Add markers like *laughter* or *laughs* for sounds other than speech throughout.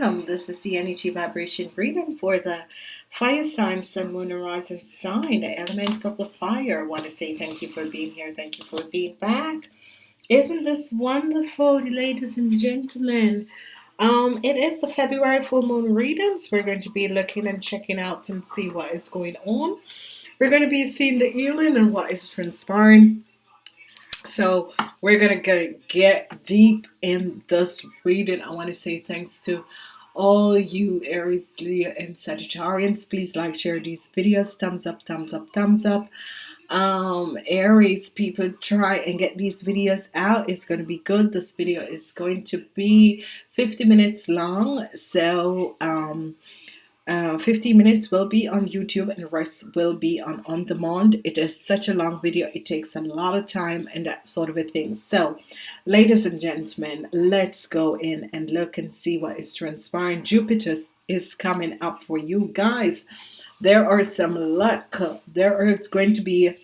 welcome. This is the energy vibration reading for the fire sign, sun, moon, rising sign, elements of the fire. I want to say thank you for being here. Thank you for being back. Isn't this wonderful, ladies and gentlemen? Um, it is the February full moon readings. We're going to be looking and checking out and see what is going on. We're going to be seeing the healing and what is transpiring so we're gonna get, get deep in this reading I want to say thanks to all you Aries Leo and Sagittarians please like share these videos. Thumbs up thumbs up thumbs up. Um Aries people try and get these videos out. It's going to be good. This video is going to be 50 minutes long. So um uh, 50 minutes will be on YouTube and the rest will be on on demand. It is such a long video. It takes a lot of time and that sort of a thing. So ladies and gentlemen let's go in and look and see what is transpiring. Jupiter is coming up for you guys. There are some luck. There is going to be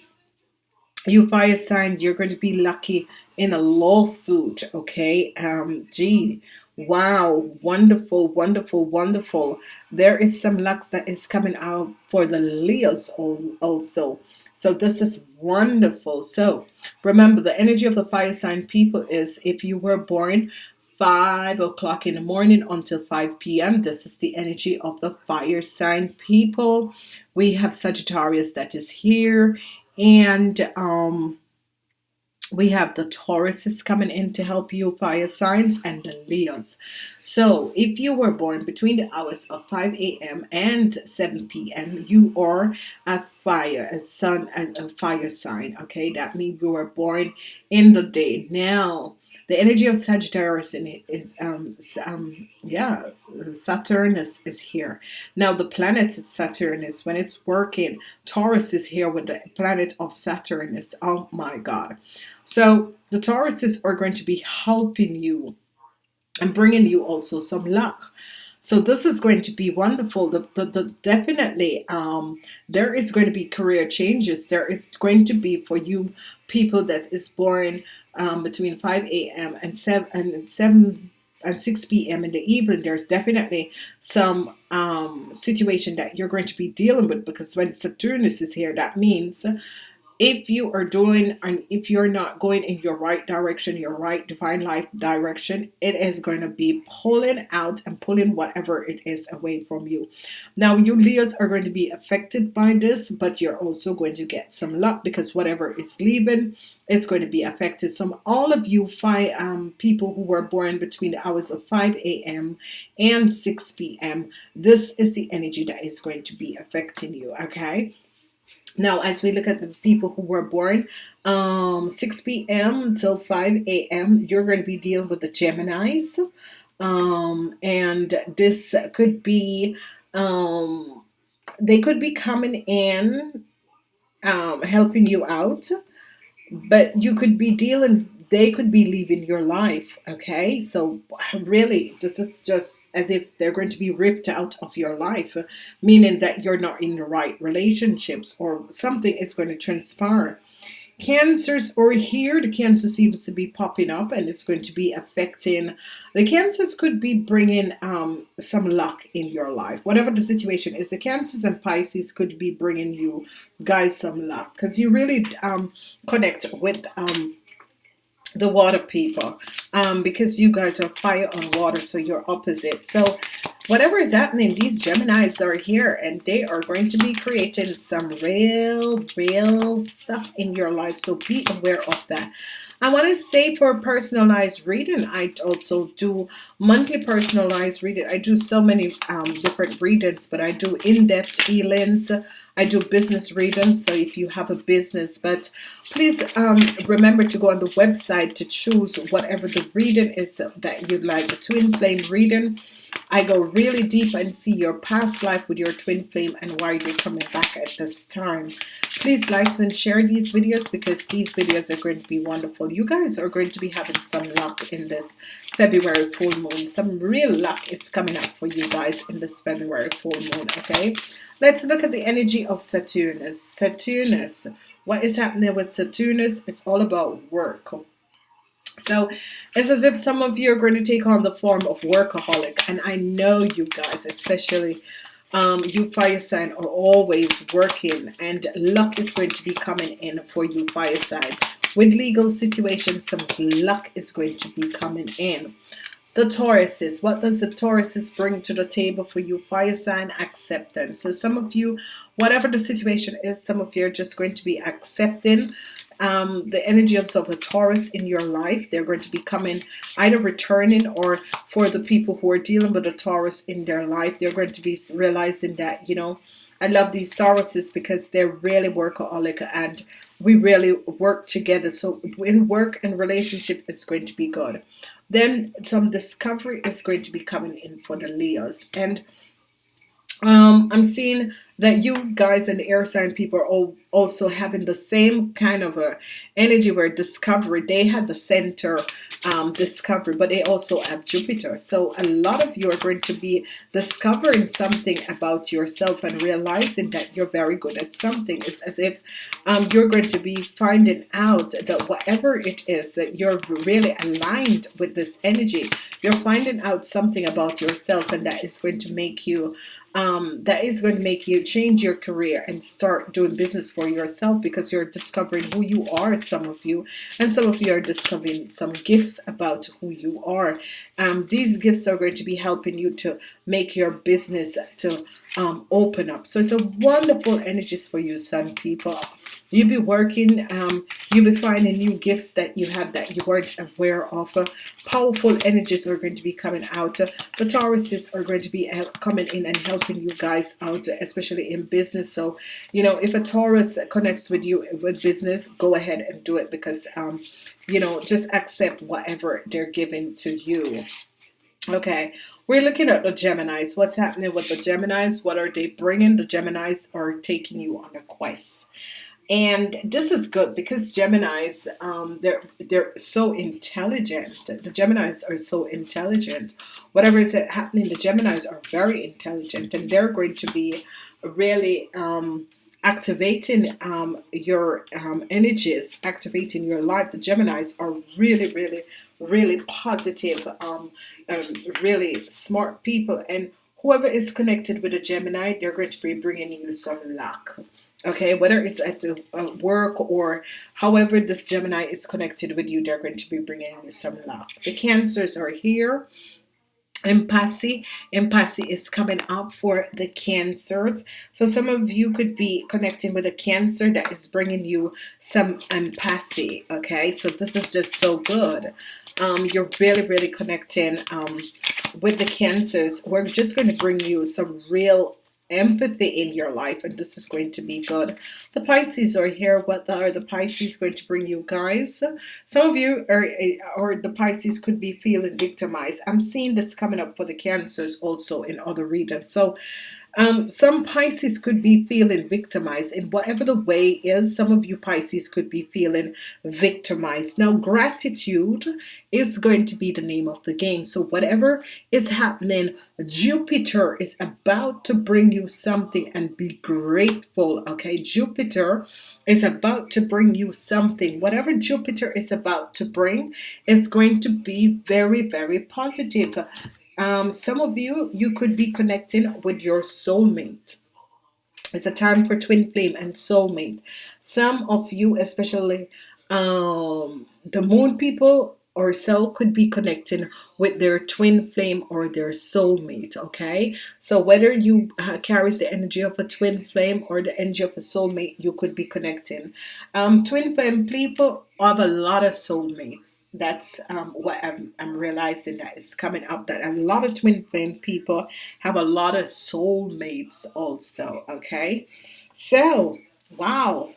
you fire signs you're going to be lucky in a lawsuit okay? Um gee Wow, wonderful, wonderful, wonderful. There is some luck that is coming out for the Leos also. So this is wonderful. So remember the energy of the fire sign people is if you were born 5 o'clock in the morning until 5 p.m. This is the energy of the fire sign people. We have Sagittarius that is here and um we have the Tauruses coming in to help you fire signs and the Leos so if you were born between the hours of 5 a.m. and 7 p.m. you are a fire a sun and a fire sign okay that means you were born in the day now the energy of Sagittarius in it is um, um yeah Saturn is, is here. Now the planet Saturn is when it's working Taurus is here with the planet of Saturn is oh my god. So the Tauruses are going to be helping you and bringing you also some luck. So this is going to be wonderful. The, the, the definitely um, there is going to be career changes. There is going to be for you people that is born um, between 5 a.m. and 7 and 7 and 6 p.m. in the evening there's definitely some um, situation that you're going to be dealing with because when Saturnus is here that means if you are doing and if you're not going in your right direction your right divine life direction it is going to be pulling out and pulling whatever it is away from you now you Leos are going to be affected by this but you're also going to get some luck because whatever is leaving is going to be affected so all of you five um, people who were born between the hours of 5 a.m. and 6 p.m. this is the energy that is going to be affecting you okay now as we look at the people who were born um 6 p.m. till 5 a.m. you're going to be dealing with the Geminis um and this could be um they could be coming in um helping you out but you could be dealing they could be leaving your life okay? So really this is just as if they're going to be ripped out of your life meaning that you're not in the right relationships or something is going to transpire. Cancers are here the cancer seems to be popping up and it's going to be affecting the cancers could be bringing um, some luck in your life. Whatever the situation is the cancers and Pisces could be bringing you guys some luck because you really um, connect with um, the water people um, because you guys are fire on water so you're opposite. So whatever is happening these Geminis are here and they are going to be creating some real real stuff in your life so be aware of that. I want to say for personalized reading I also do monthly personalized reading. I do so many um, different readings but I do in-depth healings I do business readings so if you have a business but please um, remember to go on the website to choose whatever the reading is that you'd like. The twin flame reading I go really deep and see your past life with your twin flame and why they're coming back at this time. Please like and share these videos because these videos are going to be wonderful. You guys are going to be having some luck in this February full moon. Some real luck is coming up for you guys in this February full moon okay? Let's look at the energy of Saturnus. Saturnus, what is happening with Saturnus? It's all about work. so it's as if some of you are going to take on the form of workaholic and I know you guys especially um, you fire sign are always working and luck is going to be coming in for you fire signs with legal situations some luck is going to be coming in the Tauruses. What does the Tauruses bring to the table for you? Fire sign acceptance. So some of you whatever the situation is some of you are just going to be accepting um, the energies of the Taurus in your life. They're going to be coming either returning or for the people who are dealing with a Taurus in their life. They're going to be realizing that you know I love these Tauruses because they're really workaholic and we really work together. So in work and relationship it's going to be good then some discovery is going to be coming in for the Leos. And um, I'm seeing that you guys and air sign people are also having the same kind of a energy where discovery they had the center um, discovery but they also have Jupiter. So a lot of you are going to be discovering something about yourself and realizing that you're very good at something. It's as if um, you're going to be finding out that whatever it is that you're really aligned with this energy you're finding out something about yourself and that is going to make you um, that is going to make you change your career and start doing business for yourself because you're discovering who you are some of you. And some of you are discovering some gifts about who you are. Um, these gifts are going to be helping you to make your business to um, open up so it's a wonderful energies for you sun people You'll be working, um, you'll be finding new gifts that you have that you weren't aware of. Uh, powerful energies are going to be coming out. Uh, the Tauruses are going to be coming in and helping you guys out, especially in business. So, you know, if a Taurus connects with you with business, go ahead and do it because, um, you know, just accept whatever they're giving to you. Okay, we're looking at the Geminis. What's happening with the Geminis? What are they bringing? The Geminis are taking you on a quest and this is good because Geminis um, they're they're so intelligent the Geminis are so intelligent whatever is happening the Geminis are very intelligent and they're going to be really um, activating um, your um, energies activating your life the Geminis are really really really positive um, um, really smart people. And whoever is connected with a Gemini they're going to be bringing you some luck. Okay whether it's at the uh, work or however this Gemini is connected with you they're going to be bringing you some luck. The cancers are here impasse impasse is coming up for the cancers. So some of you could be connecting with a cancer that is bringing you some impasse okay? So this is just so good. Um, you're really really connecting um, with the cancers. We're just going to bring you some real empathy in your life and this is going to be good. The Pisces are here. What are the Pisces going to bring you guys? Some of you are eh, or the Pisces could be feeling victimized. I'm seeing this coming up for the cancers also in other regions. So um, some Pisces could be feeling victimized in whatever the way is. Some of you Pisces could be feeling victimized. Now, gratitude is going to be the name of the game. So whatever is happening, Jupiter is about to bring you something and be grateful. Okay, Jupiter is about to bring you something. Whatever Jupiter is about to bring, it's going to be very, very positive um, some of you you could be connecting with your soulmate. It's a time for twin flame and soulmate. Some of you especially um, the moon people or so could be connecting with their twin flame or their soulmate okay? So whether you uh, carries the energy of a twin flame or the energy of a soulmate you could be connecting. Um, twin flame people have a lot of soulmates. That's um, what I'm, I'm realizing that is coming up that a lot of twin flame people have a lot of soulmates also okay? So wow.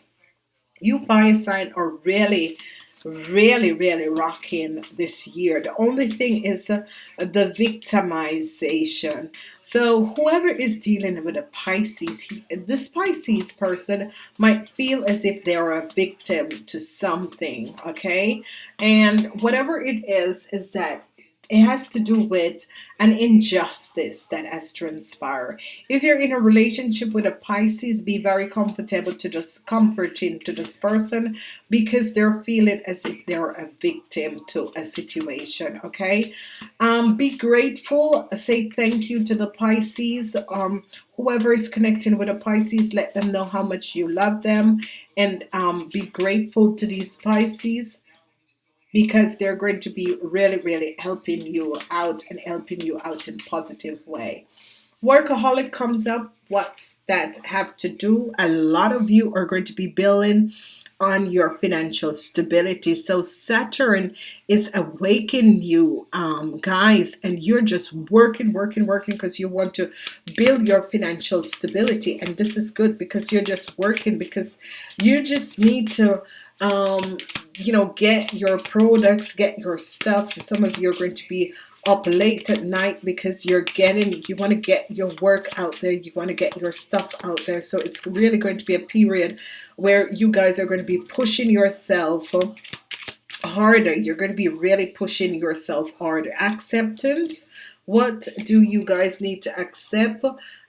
You fire sign are really really really rocking this year. The only thing is uh, the victimization. So whoever is dealing with a Pisces he, this Pisces person might feel as if they're a victim to something okay? And whatever it is is that it has to do with an injustice that has transpired. If you're in a relationship with a Pisces, be very comfortable to just comforting to this person because they're feeling as if they're a victim to a situation. Okay, um, be grateful. Say thank you to the Pisces. Um, whoever is connecting with a Pisces, let them know how much you love them and um, be grateful to these Pisces because they're going to be really really helping you out and helping you out in positive way. Workaholic comes up what's that have to do? A lot of you are going to be building on your financial stability. So Saturn is awakening you um, guys and you're just working working working because you want to build your financial stability. And this is good because you're just working because you just need to um, you know get your products get your stuff. Some of you are going to be up late at night because you're getting you want to get your work out there you want to get your stuff out there. So it's really going to be a period where you guys are going to be pushing yourself harder. You're going to be really pushing yourself harder. Acceptance what do you guys need to accept?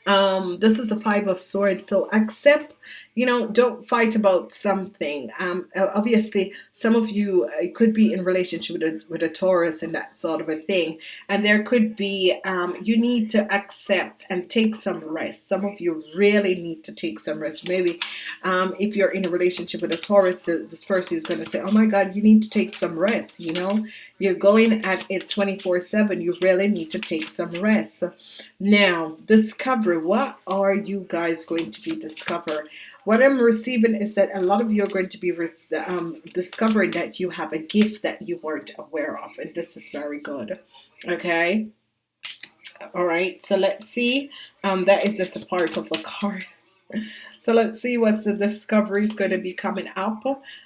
Um this is a five of swords. So accept you know don't fight about something. Um obviously some of you uh, could be in relationship with a, with a Taurus and that sort of a thing. And there could be um you need to accept and take some rest. Some of you really need to take some rest. Maybe um if you're in a relationship with a Taurus this person is going to say oh my god you need to take some rest you know you're going at it 24 7 you really need to take some rest. Now discover what are you guys going to be discover? What I'm receiving is that a lot of you are going to be um, discovering that you have a gift that you weren't aware of and this is very good okay? All right so let's see. Um, that is just a part of the card *laughs* so let's see what's the discovery is going to be coming up.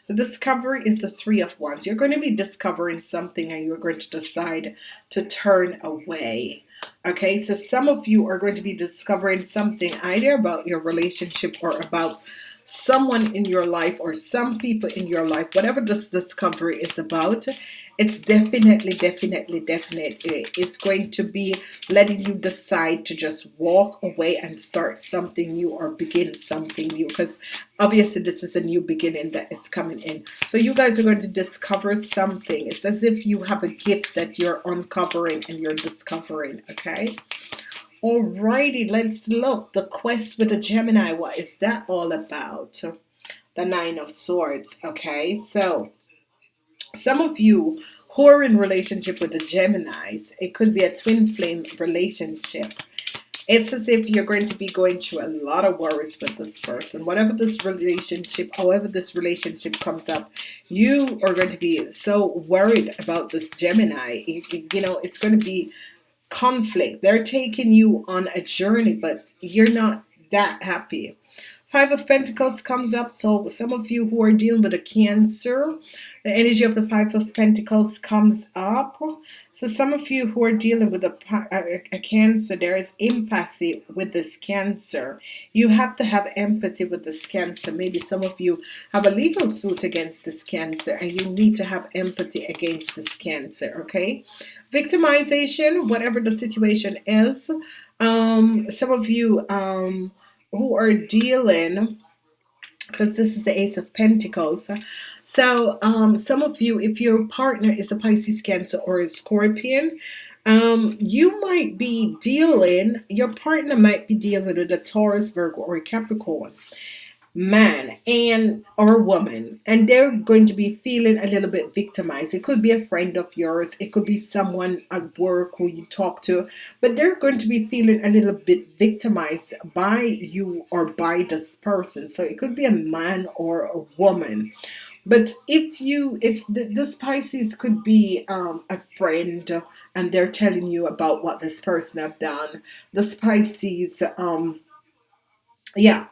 The discovery is the three of wands. You're going to be discovering something and you're going to decide to turn away. Okay so some of you are going to be discovering something either about your relationship or about someone in your life or some people in your life whatever this discovery is about it's definitely definitely definitely it's going to be letting you decide to just walk away and start something new or begin something new because obviously this is a new beginning that is coming in. So you guys are going to discover something. It's as if you have a gift that you're uncovering and you're discovering okay Alrighty, let's look. The quest with the Gemini, what is that all about? The Nine of Swords. Okay, so some of you who are in relationship with the Geminis, it could be a twin flame relationship. It's as if you're going to be going through a lot of worries with this person. Whatever this relationship, however this relationship comes up, you are going to be so worried about this Gemini. You, you know, it's going to be conflict. They're taking you on a journey, but you're not that happy. Five of Pentacles comes up. So some of you who are dealing with a Cancer, the energy of the Five of Pentacles comes up. So some of you who are dealing with a, a, a, Cancer, there is empathy with this Cancer. You have to have empathy with this Cancer. Maybe some of you have a legal suit against this Cancer and you need to have empathy against this Cancer, okay? Victimization, whatever the situation is. Um, some of you... Um, who are dealing because this is the ace of pentacles. So um, some of you if your partner is a Pisces cancer or a scorpion um, you might be dealing your partner might be dealing with a Taurus Virgo or a Capricorn man and or woman and they're going to be feeling a little bit victimized. It could be a friend of yours. It could be someone at work who you talk to but they're going to be feeling a little bit victimized by you or by this person. So it could be a man or a woman. But if you if the, the Pisces could be um, a friend and they're telling you about what this person have done the Pisces um yeah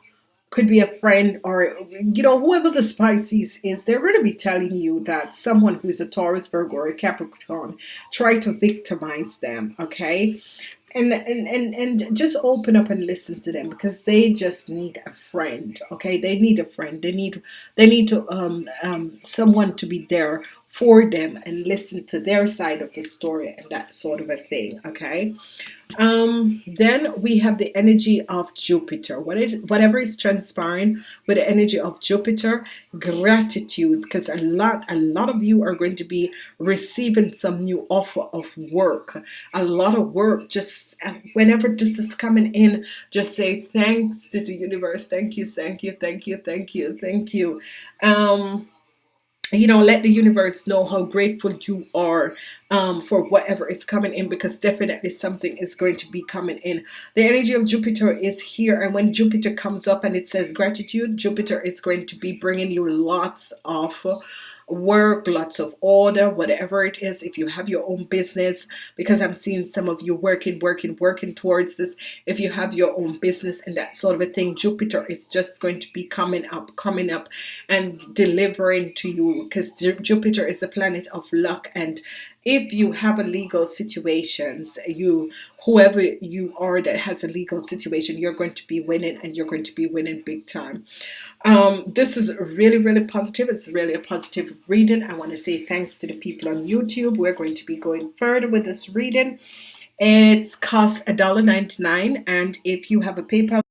could be a friend or you know whoever the Pisces is they're going to be telling you that someone who's a Taurus Virgo or a Capricorn try to victimize them okay? And, and and and just open up and listen to them because they just need a friend okay? They need a friend. They need they need to um, um someone to be there for them and listen to their side of the story and that sort of a thing okay? Um then we have the energy of Jupiter. What is whatever is transpiring with the energy of Jupiter gratitude because a lot a lot of you are going to be receiving some new offer of work. A lot of work just uh, whenever this is coming in just say thanks to the universe. Thank you thank you thank you thank you thank you. Um you know let the universe know how grateful you are um, for whatever is coming in because definitely something is going to be coming in. The energy of Jupiter is here and when Jupiter comes up and it says gratitude Jupiter is going to be bringing you lots of work lots of order whatever it is if you have your own business because I'm seeing some of you working working working towards this if you have your own business and that sort of a thing Jupiter is just going to be coming up coming up and delivering to you because Jupiter is the planet of luck and if you have a legal situations you whoever you are that has a legal situation you're going to be winning and you're going to be winning big time. Um, this is really really positive. It's really a positive reading. I want to say thanks to the people on YouTube. We're going to be going further with this reading. It's cost $1.99 and if you have a PayPal